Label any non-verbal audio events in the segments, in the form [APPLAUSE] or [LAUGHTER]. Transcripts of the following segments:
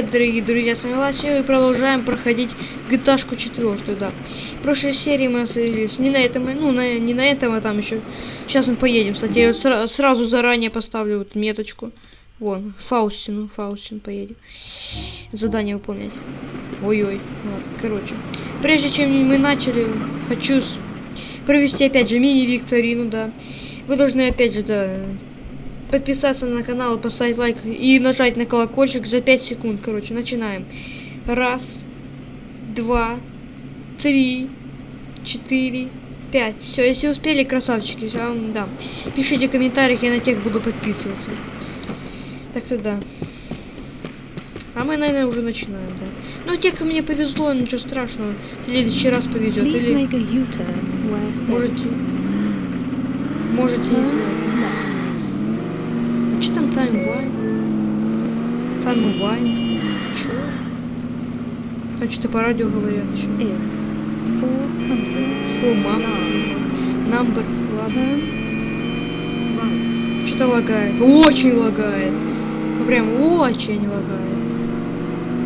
привет, дорогие друзья, с вами Ласио и продолжаем проходить GTA 4, да. В прошлой серии мы остановились не на этом, ну, на, не на этом, а там еще. Сейчас мы поедем, кстати, я сра сразу заранее поставлю вот меточку. Вон, Фаустину, Фаустин поедем. Задание выполнять. Ой-ой, ладно, короче. Прежде чем мы начали, хочу провести опять же мини-викторину, да. Вы должны опять же, да, подписаться на канал, поставить лайк и нажать на колокольчик за 5 секунд. Короче, начинаем. Раз, два, три, четыре, пять. Все, если успели, красавчики, я вам дам. Пишите в комментариях, я на тех буду подписываться. Так то да. А мы, наверное, уже начинаем, да. Ну, те, кому мне повезло, ничего страшного. В следующий раз повезет. Или... Можете... Можете не знать. А что там таймвайн? Таймвайн? Чё? Там что-то по радио говорят еще. Фу, мама. Number, ладно. Что-то лагает. Очень лагает. Ну, прям очень лагает.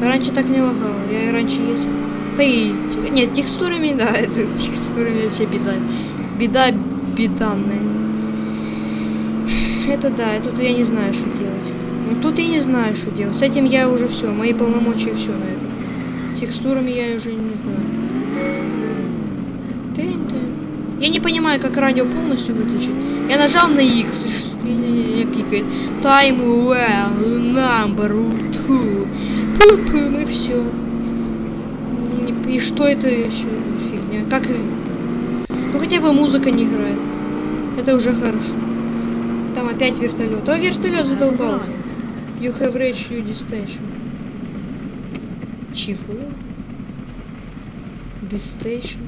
Раньше так не лагало. Я и раньше ездил. И... Нет, текстурами, да, [LAUGHS] это текстурами вообще беда. Беда беданная. Это да, тут я не знаю, что. Ну тут я не знаю, что делать. С этим я уже все, мои полномочия все на это. Текстурами я уже не знаю. Я не понимаю, как радио полностью выключить. Я нажал на X, и меня пикает. Time well, number two. Пу-пу, и все. И что это еще фигня? Как... Ну хотя бы музыка не играет. Это уже хорошо. Там опять вертолет. О, вертолет задолбал. You have reached your destination. Чего? Destination.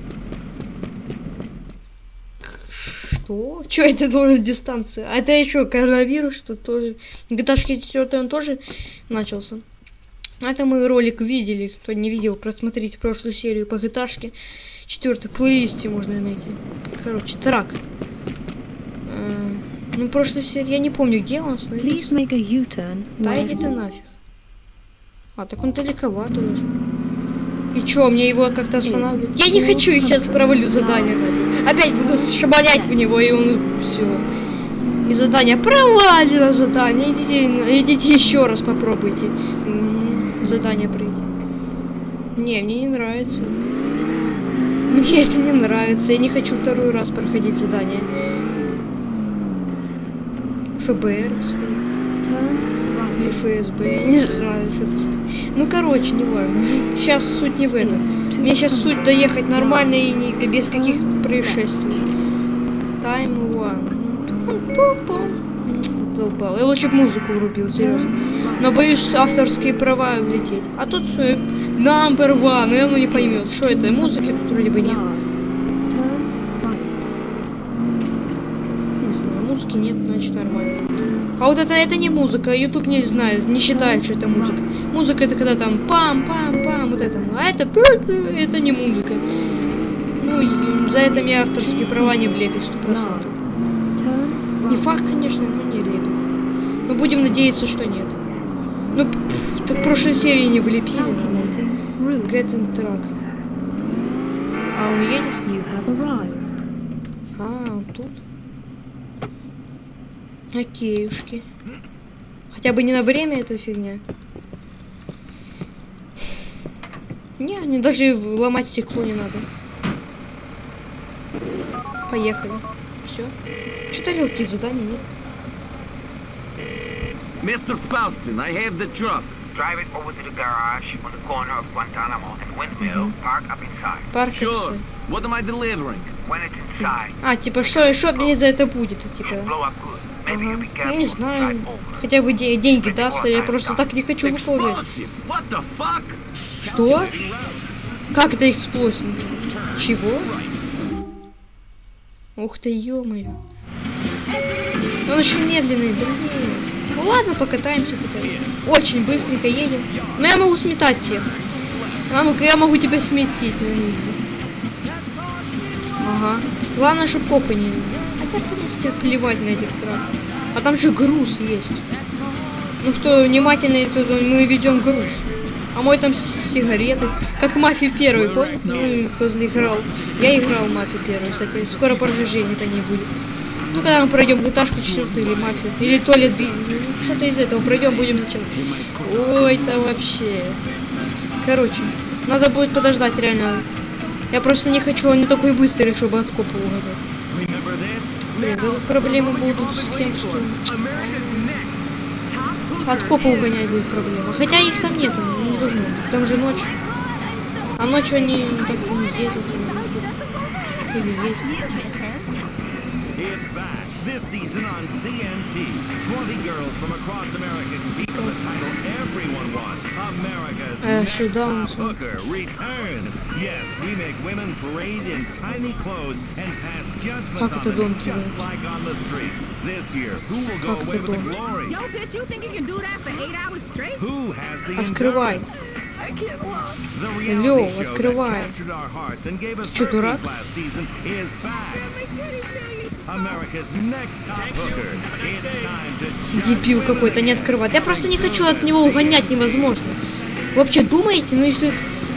Что? Что это тоже дистанция? А это еще коронавирус, что тоже. GTA 4 он тоже начался. Это мы ролик видели. Кто не видел, просмотрите прошлую серию по GTA. Четвертый плейлисте можно найти. Короче, трак. Ну, прошлой серии я не помню, где он. Please make a U-turn. Да иди ты нафиг. А, так он далековато уже. И чё, мне его как-то останавливать? Я не хочу, и сейчас провалю задание. Опять буду шабалять в него, и он все. И задание провалило задание. Идите, идите еще раз попробуйте. Задание пройти. Не, мне не нравится. Мне это не нравится. Я не хочу второй раз проходить задание. ФБР или ФСБ, я не знаю, что это. Ну, короче, не важно. Сейчас суть не в этом. Мне сейчас суть доехать нормально и не, без каких происшествий. Time one. Долбал. Я лучше бы музыку врубил, серьезно. Но боюсь авторские права влететь. А тут э, number one, и он не поймет, что это. Музыки вроде бы нет. музыки нет, значит нормально. А вот это, это не музыка, YouTube не знает, не считает, что это музыка. Музыка это когда там пам-пам-пам, вот это. А это это не музыка. Ну, за это мне авторские права не влепят, сто процентов. Не факт, конечно, но не влепят. Мы будем надеяться, что нет. Ну, так в прошлой серии не влепили. Get in truck. А он едет? А, он тут. Окейушки. Хотя бы не на время эта фигня. Не, не даже ломать стекло не надо. Поехали. Все. Что-то легкие задания, нет? Mr. Faustin, I have the truck. Drive it over to the garage on the corner of Guantanamo and Windmill. Mm -hmm. Park up inside. Парк sure. What am I delivering? When it's inside. А, типа, что, что мне за это будет? Типа. Ага. Ну, не знаю. Хотя бы де деньги даст, а я просто так не хочу выполнять. Что? Как это эксплосив? Чего? Ух ты, ё-моё. Он очень медленный, блин. Ну ладно, покатаемся тут. Очень быстренько едем. Но я могу сметать всех. А ну-ка, я могу тебя сметить. Ага. Главное, чтобы копы не... Хотя, в принципе, плевать на этих сразу. А там же груз есть. Ну, кто внимательный, то мы ведем груз. А мой там сигареты. Как мафия первый, понял? Ну, кто играл. Я играл мафию первую, кстати. Скоро продвижения-то не будет. Ну, когда мы пройдем гуташку четвертую или мафию. Или туалет Что-то из этого пройдем, будем начать. Ой, там вообще. Короче, надо будет подождать реально. Я просто не хочу, он не такой быстрый, чтобы от копа угадать. Remember this? Блин, будут проблемы будут с тем, что от копа угонять будет проблема. Хотя их там нету, не должно. Там же ночь. А ночью они так не едут. Или есть. It's back. This season on CMT. 20 girls from across America compete for the title everyone wants. America's Uh, next Shazam. top hooker returns. Yes, we make women parade in tiny clothes and pass judgments Как on это them дом just тебе? like on the streets. This year, who will go Как away это with the дом? glory? Yo, bitch, you think you can do that for eight hours straight? Who has the Открывай. endurance? The Лёв, reality show открывай. that captured our hearts and gave us Чё, herpes дурак? Дебил какой-то, не открывать. Я просто не хочу от него угонять невозможно. Вы вообще думаете, ну если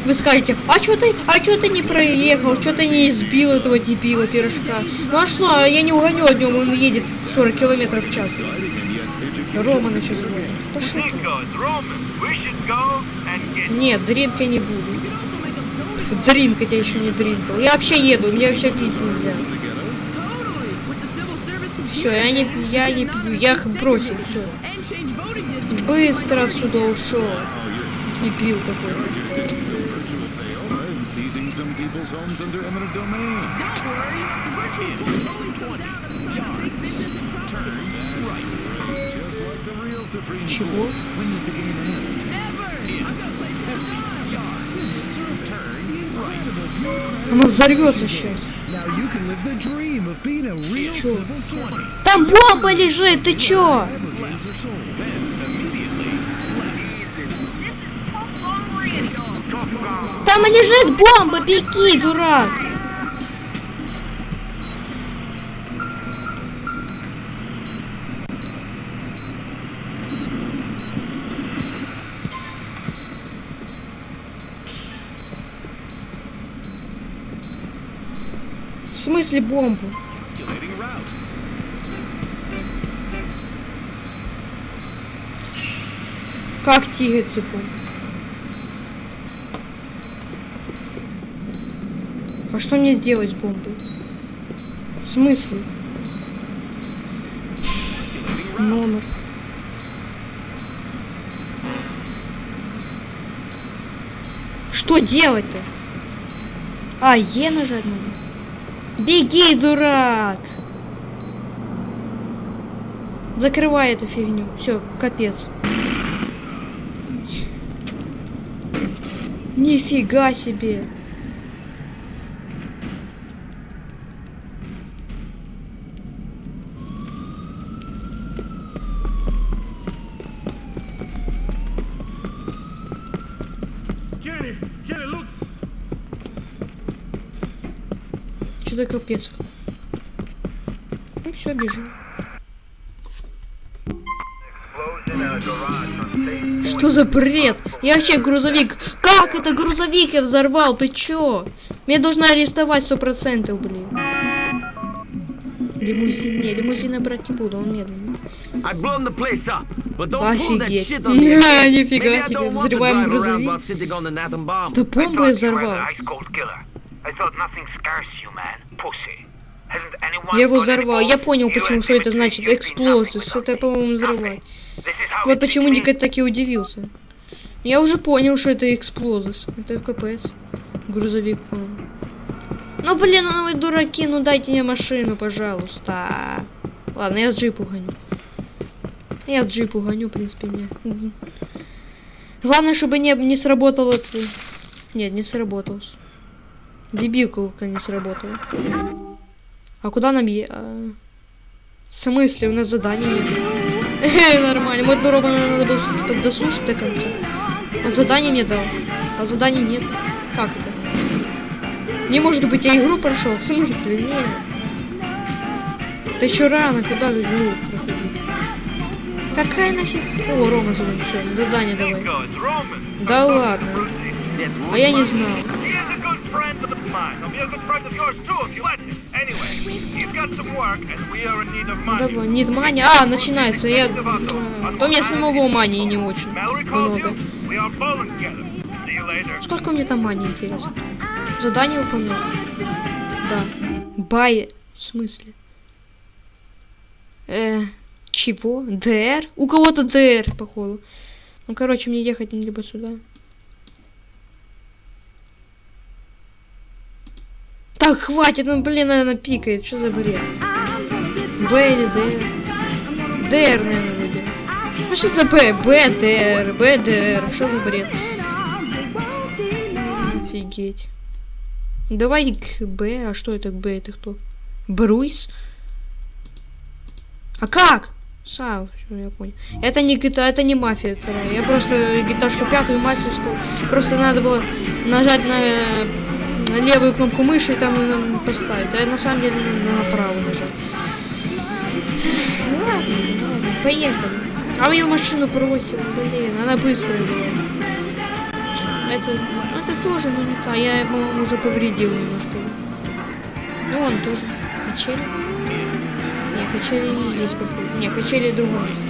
вы скажете, а что ты, а что ты не проехал, что ты не избил этого дебила пирожка? Ну а что, а я не угоню от него, он едет 40 километров в час. Рома начал звонить. Пошел. Ticos, Romans, we should go and get Нет, дринк я не буду. Дринкать я еще не дринкал. Я вообще еду, мне вообще пить нельзя. Totally. With the civil service Всё, я не- я не пью, я их бросил, districts. Быстро отсюда ушел. Дебил какой. Seizing some people's homes under eminent domain. Don't worry. The virtual courts always come down to the side of big business and property. Just like the real Supreme? Court. When does the game end? Never. I'm gonna play till time. Она взорвется сейчас. Now you can live the Там бомба лежит, ты чё? Там лежит бомба, беги, дурак. В смысле бомбу? Как тигр цепом? А что мне делать с бомбой? В смысле? Номер. Что делать-то? А, Е нажать надо. Беги, дурак! Закрывай эту фигню. Все, капец. Нифига себе. Что-то капец. Ну все, бежим. Что за бред? Я вообще грузовик. Как это грузовик я взорвал? Ты чё? Меня должны арестовать сто процентов, блин. Лимузин, не, лимузина брать не буду, он медленный. Офигеть. again. [LAUGHS] нифига себе, взрываем грузовик. Да бомбу я взорвал. I thought nothing you, man. Я его взорвал. Я понял, почему, что это значит been эксплозия. это, по-моему, взрывать. Вот почему. Никита так и удивился. Я уже понял, что это эксплозия. Это КПС. Грузовик, по-моему. Ну, блин, ну вы дураки, ну дайте мне машину, пожалуйста. Ладно, я джип угоню. Я джип угоню, в принципе. Мгм. Главное, чтобы не, не сработало. Нет, не сработал. Дебилка не сработала. А куда нам е... а, В смысле? У нас задание нет. [LAUGHS] Нормально. Вот дорогу надо было слушать- дослушать до конца. Он задание мне дал. А заданий нет. Как это? Не может быть, я игру прошел. В смысле? Нет. Ты чё рано? Куда игру проходить? Какая нафиг? О, Рома звонит, все, задание давай. Да ладно. А я не знал. Of mine. He'll be a good friend of yours too if you let him. Anyway, he's got some work and we are in need of money. Давай, нет мани. А, начинается. Я... То мне самого мани не очень много. Сколько мне там мани, интересно? Задание выполнил? Да. Бай... В смысле? Э, чего? ДР? У кого-то ДР, походу. Ну, короче, мне ехать либо сюда. Так, хватит, ну, блин, она пикает. Что за бред? Б или ДР? ДР, наверное, выберу. Ну, что за Б? Б, ДР, Б, ДР. Что за бред? Офигеть. Давай к Б. А что это к Б? Это кто? Бруйс? А как? Всё, я понял. Это не GTA, это не мафия вторая. Я просто гиташку пятую мафию стал. Просто надо было нажать на, э, на левую кнопку мыши и там поставить. А на самом деле на правую нажать. Ну ладно, ладно, поехали. А ее машину бросила, блин, она быстрая была. Это, это тоже, ну не та. Я, по-моему, уже повредил немножко. Ну, он тоже. Качели? Не, качели не здесь какой Не, качели в другом месте.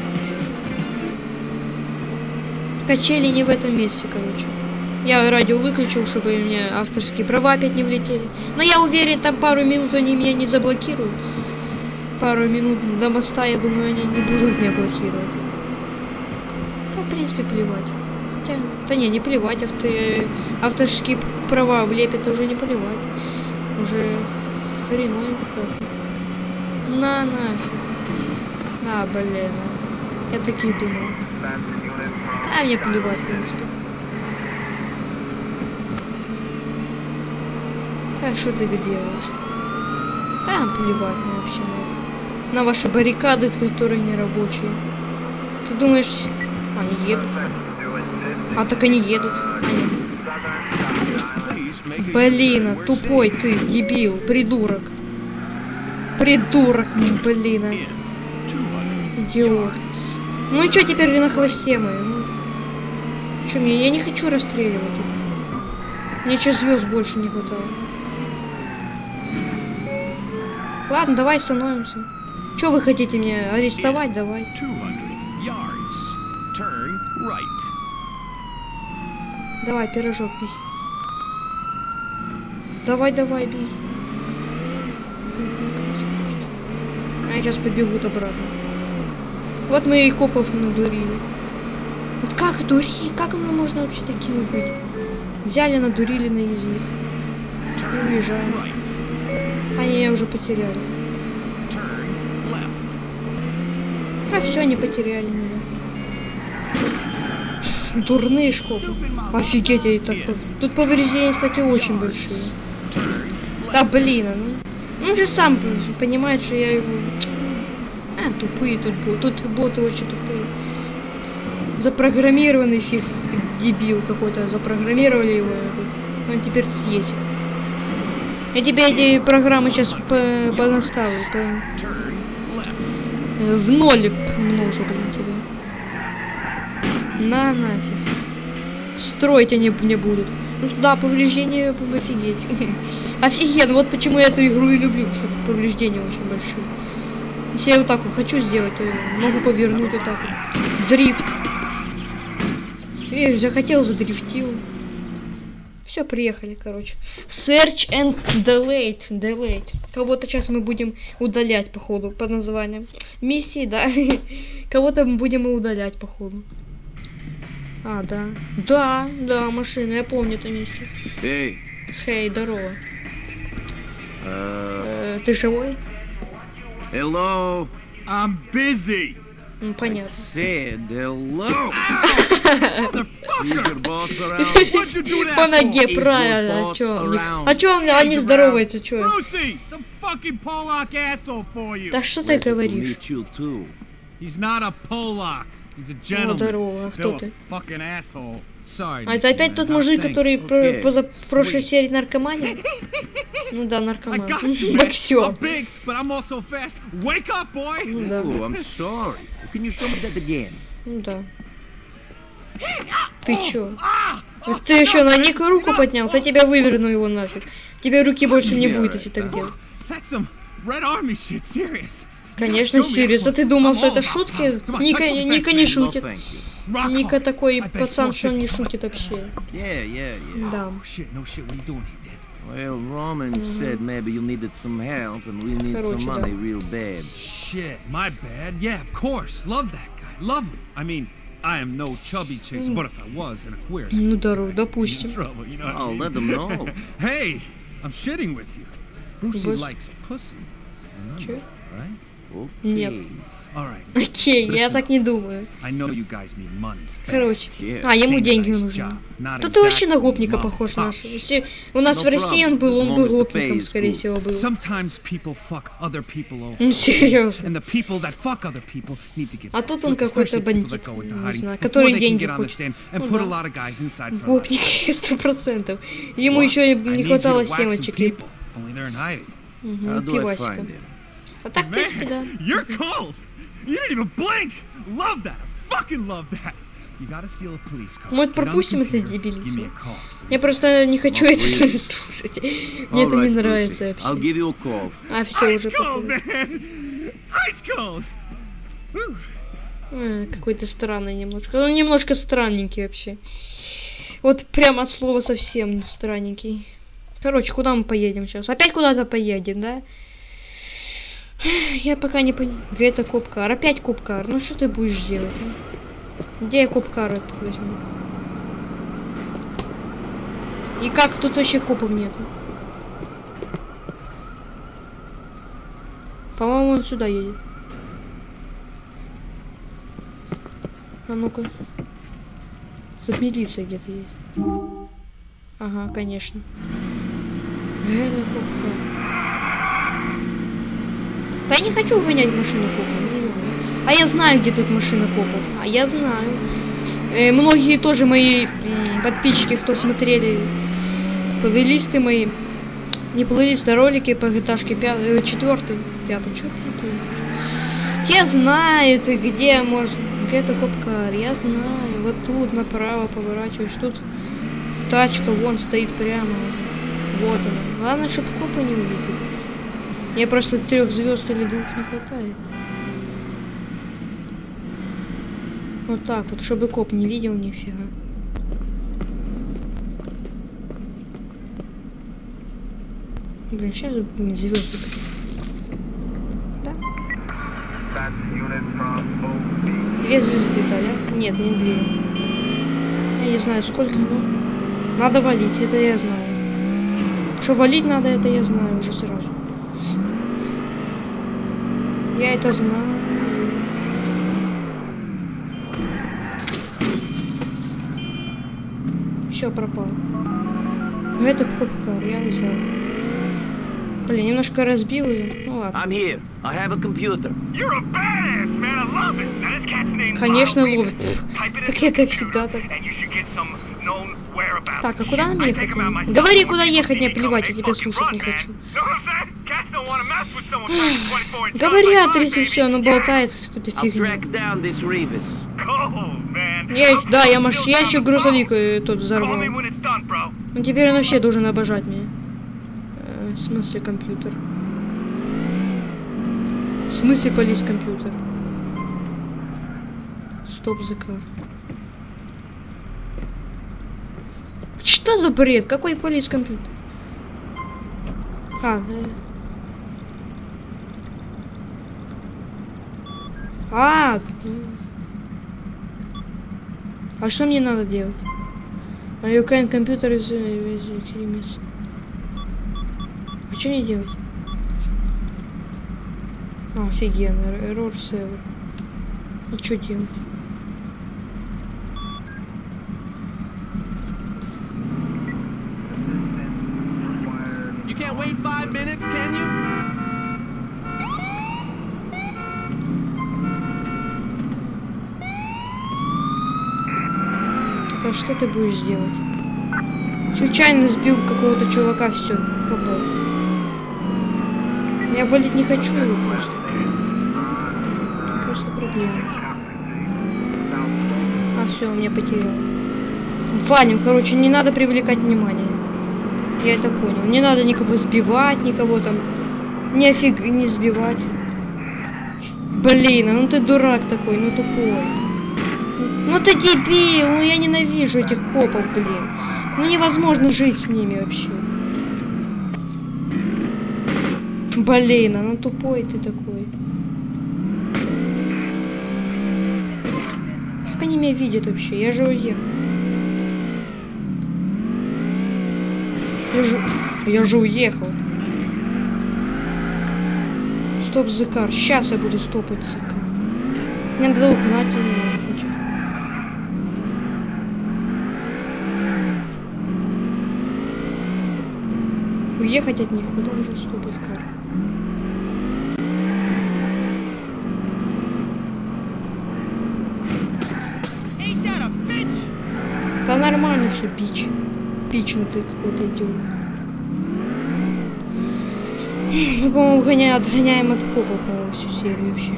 Качели не в этом месте, короче. Я радио выключил, чтобы меня авторские права опять не влетели. Но я уверен, там пару минут они меня не заблокируют. Пару минут до моста, я думаю, они не будут меня блокировать. Ну, в принципе, плевать. Хотя, да не, не плевать, авто, авторские права влепят, уже не плевать. Уже хреновенько как. На нафиг. А, блин. Я такие думал. А мне плевать, в принципе. Так, что ты делаешь? А, плевать вообще на это. На ваши баррикады, которые не рабочие. Ты думаешь, они едут? А так они едут. Блин, а тупой ты, дебил, придурок. Придурок, м, блин, а. Идиот. Ну и что теперь на хвосте мы? Ну, чё мне? Я не хочу расстреливать их. Мне что звезд больше не хватало. Ладно, давай становимся. Что вы хотите меня арестовать? Давай. 200 yards. Turn right. Давай, пирожок бей. Давай, давай, бей. Они сейчас побегут обратно. Вот мы и копов надурили. Вот как дурить? Как оно можно вообще такими быть? Взяли, надурили на язык. И уезжаем. Они меня уже потеряли. А все, они потеряли меня. Дурные шкопы. Офигеть, я и так... Тут повреждения, кстати, очень большие. Да блин, ну. Он же сам понимает, что я его... А, тупые тут боты. Тут боты очень тупые. Запрограммированный фиг дебил какой-то. Запрограммировали его. Он теперь тут есть. Я тебе эти программы сейчас по понаставлю. По... Э, В ноль множу, блин, тебя. На нафиг. Строить они не будут. Ну да, повреждения офигеть. [LAUGHS] Офигенно, вот почему я эту игру и люблю, что повреждения очень большие. Если я вот так вот хочу сделать, могу повернуть вот так вот. Дрифт. Видишь, захотел, задрифтил. Все, приехали, короче. Search and delete. Delete. Кого-то сейчас мы будем удалять, походу, по названиям. Миссии, да. [LAUGHS] Кого-то мы будем и удалять, походу. А, да. Да, да, машина, я помню это место. Hey, Хей, здорово. uh, Э, ты живой? hello. I'm busy. Ну, понятно. По ноге, правильно. А чё? А чё он- они здороваются, чё? Да что ты говоришь? He's not a Polak. He's a gentleman. здорово, а кто ты? a fucking asshole. А это опять тот мужик, который Окей, поза прошлой серии наркоманил? Ну да, [LAUGHS] наркоман. Боксер. Boy. Ну да. Oh? Ну да. [GASPS] Ты чё? Вот ты еще на Ника руку поднял, то тебя выверну его нафиг. Тебе руки больше не будет, если так делать. Конечно, Сириус, а ты думал, что это шутки? Ника, Ника не шутит. Ника такой пацан, что он не шутит вообще. Yeah, yeah, yeah. Да. Oh? Well, Roman said maybe you needed some help and we need Короче, some да. money real bad. Shit, my bad. Yeah, of course. Love that guy. Love him. I mean, I am no chubby chaser, but if I was and a queer, Ну здорово, допустим. trouble, you know what I Oh, mean? let them know. Hey, I'm shitting with you. Brucey Bruce- likes pussy. Remember right? Нет. Okay. Окей, я Listen. так не думаю. Короче. А, ему деньги нужны. Да ты вообще на гопника похож наш. Если у нас в России он был, он as бы long as the pay гопником, скорее всего, был. Ну, серьезно. А тут он какой-то бандит, не знаю, который деньги хочет. Ну да. Гопник, сто процентов. Ему еще не хватало семечек. I пивасика. А так, в принципе, да. Man, [LAUGHS] you're cold. You didn't even blink. Love that. I fucking love that. You gotta steal a police car. Может, get on the пропустим это дебилицу? a call. Я просто не хочу Ну, это [LAUGHS] слушать. Мне это не нравится вообще. give you a call. А, все уже. Э, Какой-то странный немножко. Он немножко странненький вообще. Вот прям от слова совсем странненький. Короче, куда мы поедем сейчас? Опять куда-то поедем, да? Я пока не понимаю. Где это копкар? Опять копкар. Ну что ты будешь делать? Где я копкар этот возьму? И как тут вообще копов нету? По-моему, он сюда едет. А ну-ка. Тут милиция где-то есть. Ага, конечно. Это копка. Да я не хочу гонять машину копов. А я знаю, где тут машина копов. А я знаю. Э, многие тоже мои подписчики, кто смотрели плейлисты мои, не плейлисты, а ролики по GTA 5, 4, 5, что Те знают, где можно... Где-то копкар, я знаю. Вот тут направо поворачиваешь, тут тачка вон стоит прямо. Вот она. Главное, чтобы копы не увидели. Мне просто трех звезд или двух не хватает. Вот так вот, чтобы коп не видел нифига. Блин, сейчас звезды. Да? Две звезды, да, да? Нет, не две. Я не знаю, сколько, но... Надо валить, это я знаю. Что валить надо, это я знаю уже сразу. Я это знаю. Все пропало. Ну это попкар, я взял. Блин, немножко разбил ее. Ну ладно. I'm here. I have a computer. You're a badass, man. I love it. Now, this cat's Конечно, ловит. Into это the всегда так. Так, а куда нам ехать? Говори, куда ехать, me плевать, я тебя слушать не хочу. Говорят, если все, оно болтает. Cool, man. Я, да, я, маш... я еще грузовик phone. э, тот взорвал. Ну теперь он вообще должен обожать меня. Э, в смысле компьютер? В смысле полис компьютер? Стоп за кар. Что за бред? Какой полис компьютер? А, э. А, а что мне надо делать? А you can computer is uh. А что мне делать? А, офигенно, error server. И что делать? You can't wait five minutes, can you? А что ты будешь делать? Случайно сбил какого-то чувака, все, капец. Я валить не хочу его просто. Просто блин. А, все, меня потерял. Валим, короче, не надо привлекать внимание. Я это понял. Не надо никого сбивать, никого там. Нифиг не сбивать. Блин, а ну ты дурак такой, ну тупой. Ну ты дебил, ну я ненавижу этих копов, блин. Ну невозможно жить с ними вообще. Блин, а ну тупой ты такой. Как они меня видят вообще? Я же уехал. Я же, я же уехал. Стоп, Зыкар. Сейчас я буду стопать Зыкар. Мне надо угнать его. хочет. Уехать от них, потом уже стопать кар. Да нормально все, ну ты какой-то идиот. Мы, по-моему, гоня- отгоняем от копа, по-моему, всю серию вообще.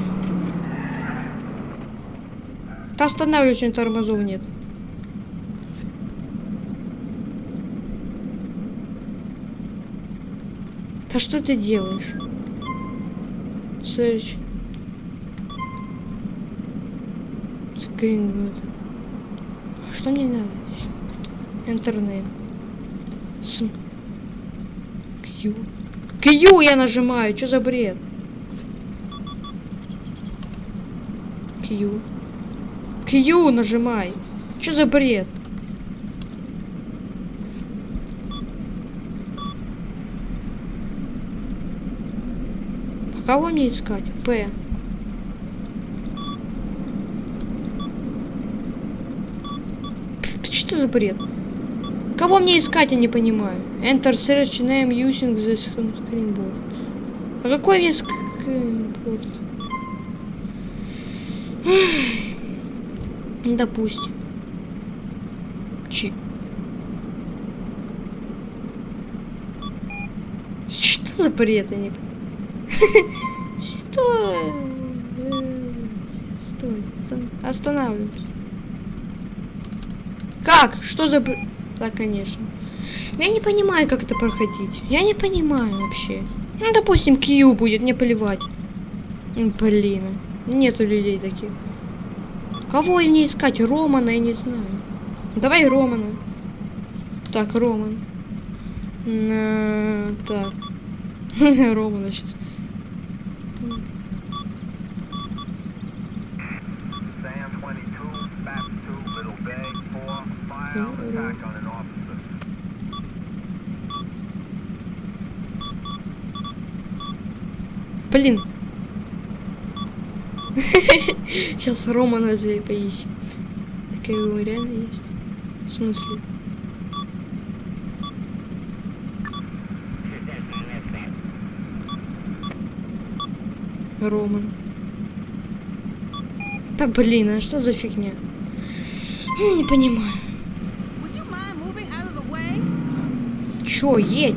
Да останавливайся, у тормозов нет. Да что ты делаешь? Search. Скрин вот этот. Что мне надо? Интернет. С... Q. Q я нажимаю, что за бред? Q. Q нажимай. Что за бред? А кого мне искать? П. Что за бред? Кого мне искать, я не понимаю. Enter search name using the screen board. А какой мне скринборд? Допустим. Чи. Что за бред, я не Что? Оста- останавливайся. Как? Что за... Да, конечно. Я не понимаю, как это проходить. Я не понимаю вообще. Ну, допустим, Q будет, не поливать. М, Блин, нету людей таких. Кого мне искать? Романа, я не знаю. Давай Романа. Так, Роман. На... Так. [LAUGHS] Романа сейчас. Блин. [LAUGHS] Сейчас Романа за- поищем. Такая его реально есть. В смысле? Роман. Да блин, а что за фигня? Не понимаю. Чё, едь?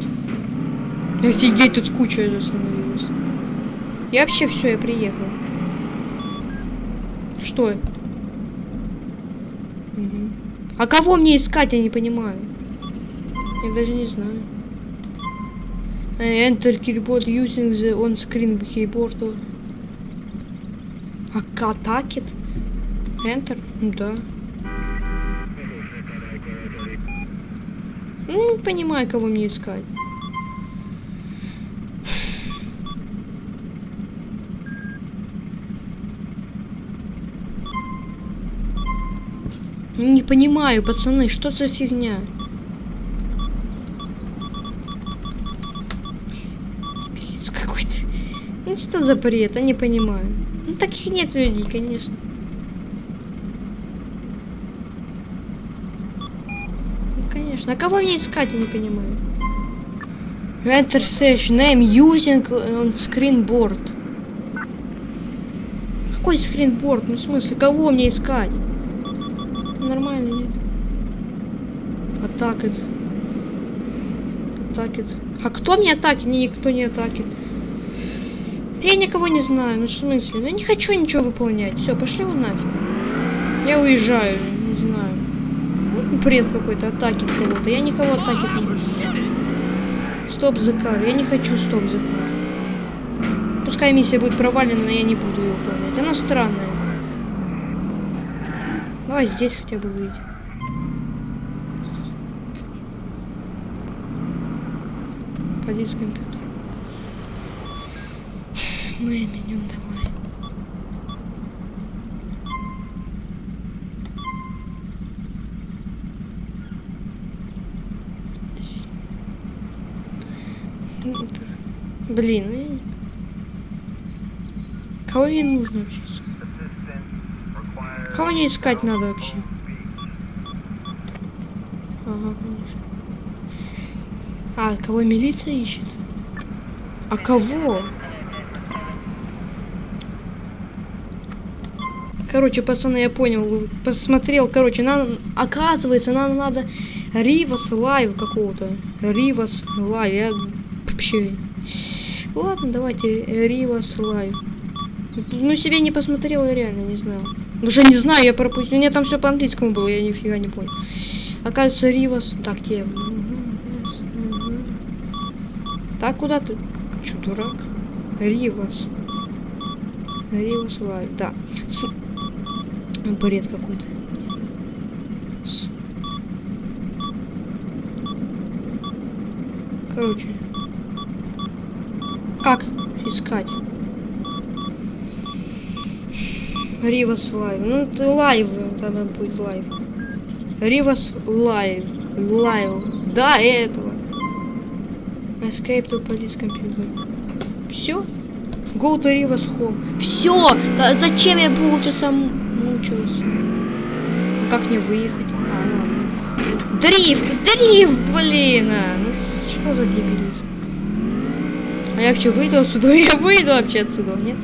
Офигеть, тут куча остановилась. Я вообще все, я приехал. Что? Мгм. А кого мне искать, я не понимаю. Я даже не знаю. Э, Enter keyboard using the on-screen keyboard. А атакет? Enter? Ну да. Ну, не понимаю, кого мне искать. Не понимаю, пацаны, что за фигня? Какой-то. Ну что за бред, я не понимаю. Ну таких нет людей, конечно. Ну конечно. А кого мне искать, я не понимаю. Enter search name using on screen board. Какой скринборд? Ну в смысле, кого мне искать? Нормально, нет? Атакет. Атакет. А кто мне атакет? Не, никто не атакет. Да я никого не знаю, ну в смысле? Ну я не хочу ничего выполнять. Все, пошли вы нафиг. Я уезжаю, не знаю. Ну, бред какой-то, атаки кого-то. Я никого атаки не Стоп ЗК. Я не хочу стоп ЗК. Пускай миссия будет провалена, но я не буду ее выполнять. Она странная. Давай здесь хотя бы выйдем. Поди с компьютера. Мы меню давай. Блин, ну я- Кого мне нужно вообще? Кого не искать надо вообще? Ага, конечно. А, кого милиция ищет? А кого? Короче, пацаны, я понял, посмотрел, короче, нам, оказывается, нам надо Rivas Live какого-то. Rivas Live, я вообще... Ладно, давайте Rivas Live. Ну, себе не посмотрел, я реально не знал. Уже не знаю, я пропустил. У меня там все по английскому было, я нифига не понял. Оказывается, Ривас... Так, где? Так, куда ты? Чё, дурак? Ривас. Ривас Лайв, да. С... Бред какой-то. С- Короче. Как искать? Rivas live. Ну, это live, там будет live. Rivas live. Live. Да, этого. Escape to police computer. Все? Go to Rivas home. Все! зачем я полчаса мучилась? А как мне выехать? А, ладно. Дрифт! Дрифт, блин! А, ну что за дебилизм? А я вообще выйду отсюда? [LAUGHS] Я выйду вообще отсюда, нет?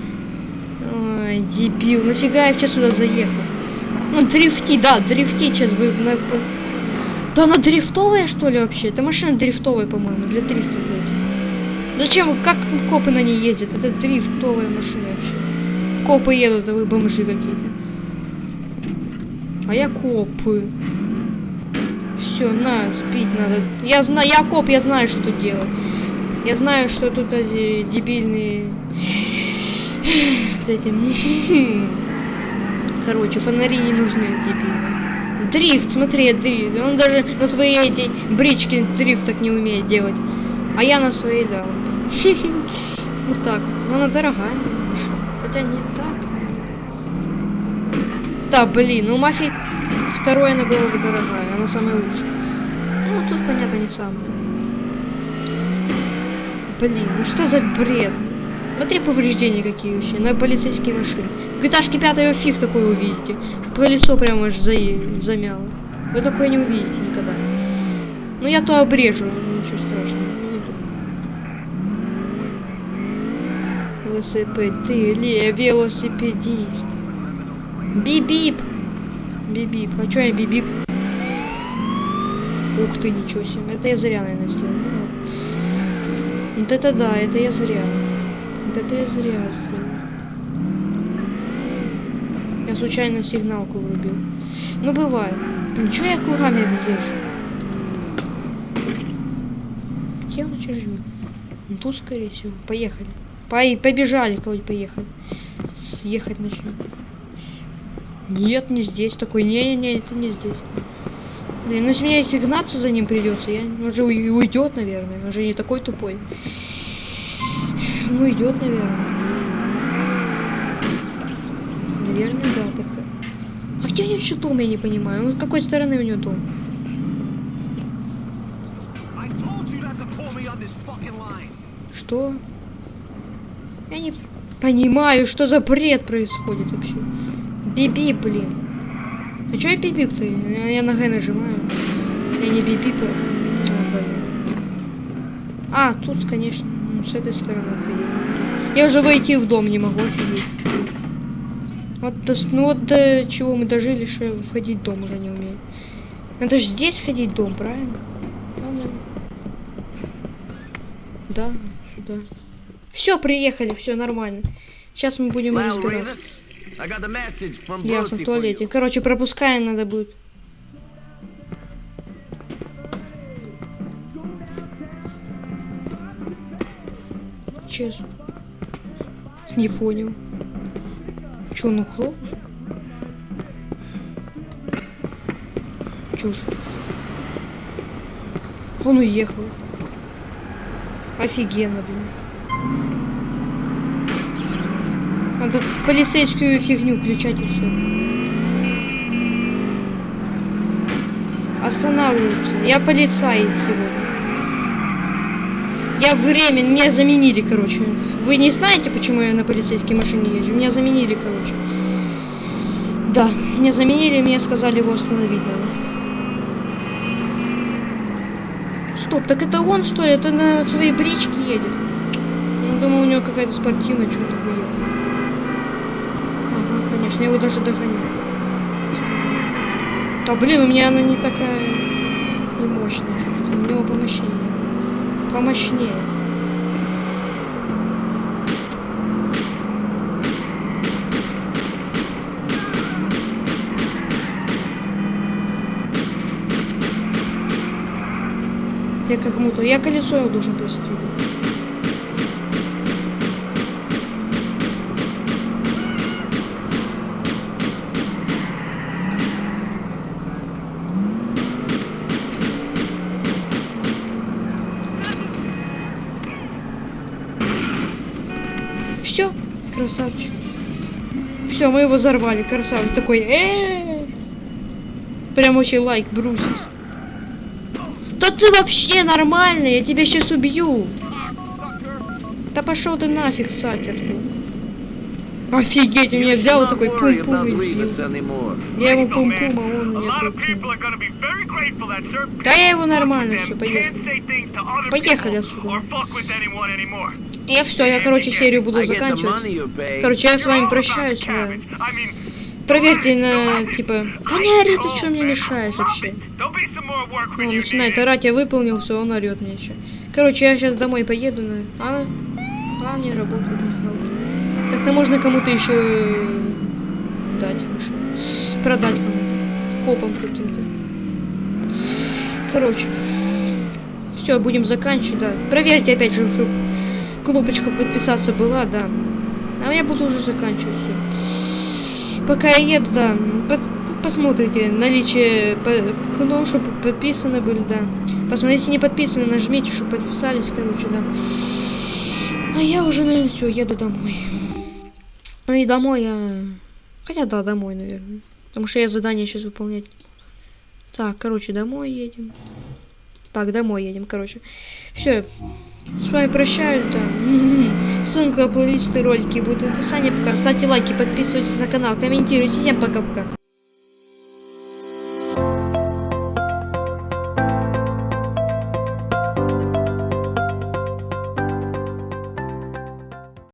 Ой, дебил, нафига я вообще сюда заехал? Ну, дрифти, да, дрифти сейчас на- Да она дрифтовая, что ли, вообще? Это машина дрифтовая, по-моему, для дрифта. Зачем, как копы на ней ездят? Это дрифтовая машина вообще. Копы едут, а вы бомжи какие-то. А я копы. Все, на, сбить надо. Я знаю, я коп, я знаю, что делать. Я знаю, что тут эти дебильные... этим... Короче, фонари не нужны дебильные. Дрифт, смотри, дрифт. Он даже на своей этой бричке дрифт так не умеет делать. А я на своей, да. [LAUGHS] Вот так. Но она дорогая. Хотя не так. Да, блин, у мафии второй она была бы дорогая, она самая лучшая. Ну, тут, понятно, не самая. Блин, ну что за бред? Смотри, повреждения какие вообще на полицейские машины. В GTA 5 его фиг такое увидите. Колесо прямо аж за... замяло. Вы такое не увидите никогда. Ну я то обрежу, ничего страшного. Велосипед, ты ли велосипедист. Бип-бип. Бип-бип. А чё я бип-бип? Ух ты, ничего себе. Это я зря, наверное, сделал. Ну. Вот это да, это я зря. Вот это я зря сделал. Я случайно сигналку врубил. Ну, бывает. Ничего я кругами держу. Где он живет? Тут, скорее всего. Поехали. Побежали, кого-нибудь поехали. Съехать начнем. Нет, не здесь. Такой, не-не-не, это не здесь. Блин, ну если мне если гнаться за ним придется, я... он же уй- уйдет, наверное. Он же не такой тупой. Ну, идет, наверное. Наверное, да, так-то. А где у него еще дом, я не понимаю. Ну, с какой стороны у него дом? I не понимаю, что за бред происходит вообще. Биби, блин. А чё я бибип-то? Я, на Г нажимаю. Я не бибип. А. А, тут, конечно, ну, с этой стороны. Я уже войти в дом не могу, офигеть. Вот, ну вот до чего мы дожили, что я входить в дом уже не умею. Надо же здесь ходить в дом, правильно? Да, сюда. Все, приехали, все нормально. Сейчас мы будем разбираться. Ясно, в туалете. Короче, пропускаем надо будет. Честно. Не понял. Че, он ухлоп? Чушь. Он уехал. Офигенно, блин. Надо полицейскую фигню включать и все. Останавливаются. Я полицай сегодня. Я времен, меня заменили, короче. Вы не знаете, почему я на полицейской машине езжу? Меня заменили, короче. Да, меня заменили, мне сказали его остановить надо. Стоп, так это он что ли? Это на своей бричке едет? Я думал, у него какая-то спортивная, что-то такое. Конечно, его даже догоняю. Да блин, у меня она не такая не мощная. У него помощнее. Помощнее. Я как кому-то. Я колесо его должен пристрелить. Все, красавчик. Все, мы его взорвали, красавчик. Такой, э Прям очень лайк, брусис. Да ты вообще нормальный, я тебя сейчас убью. Да пошел ты нафиг, сакер ты. Офигеть, у You меня взял такой пум-пум и. Я man. пум-пум, а он certain Да я его нормально, все, поехали. Поехали отсюда. Я все, я, короче, серию буду заканчивать. Короче, я с вами прощаюсь. да. Проверьте на, типа... Да не ори, ты что мне мешаешь вообще? Он начинает орать, я выполнил все, он орет мне еще. Короче, я сейчас домой поеду, на... а, а мне работу не стало. Как-то можно кому-то еще дать машину. Продать кому-то. Копам каким-то. Короче. Все, будем заканчивать, да. Проверьте опять же, чтобы кнопочка подписаться была, да. А я буду уже заканчивать все. Пока я еду, да. посмотрите наличие по- кнопок, чтобы подписаны были, да. Посмотрите, не подписаны, нажмите, чтобы подписались, короче, да. А я уже, наверное, все, еду домой. Ну и домой я... Хотя да, домой, наверное. Потому что я задание сейчас выполнять. Так, короче, домой едем. Так, домой едем, короче. Все. С вами прощаюсь, да. Ссылка на плейлисты ролики будет в описании. Пока ставьте лайки, подписывайтесь на канал, комментируйте. Всем пока-пока.